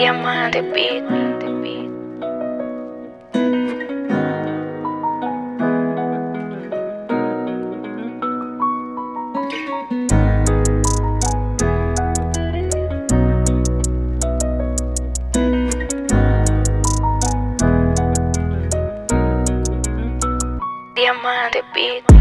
Diamante Beat. Diamante Beat.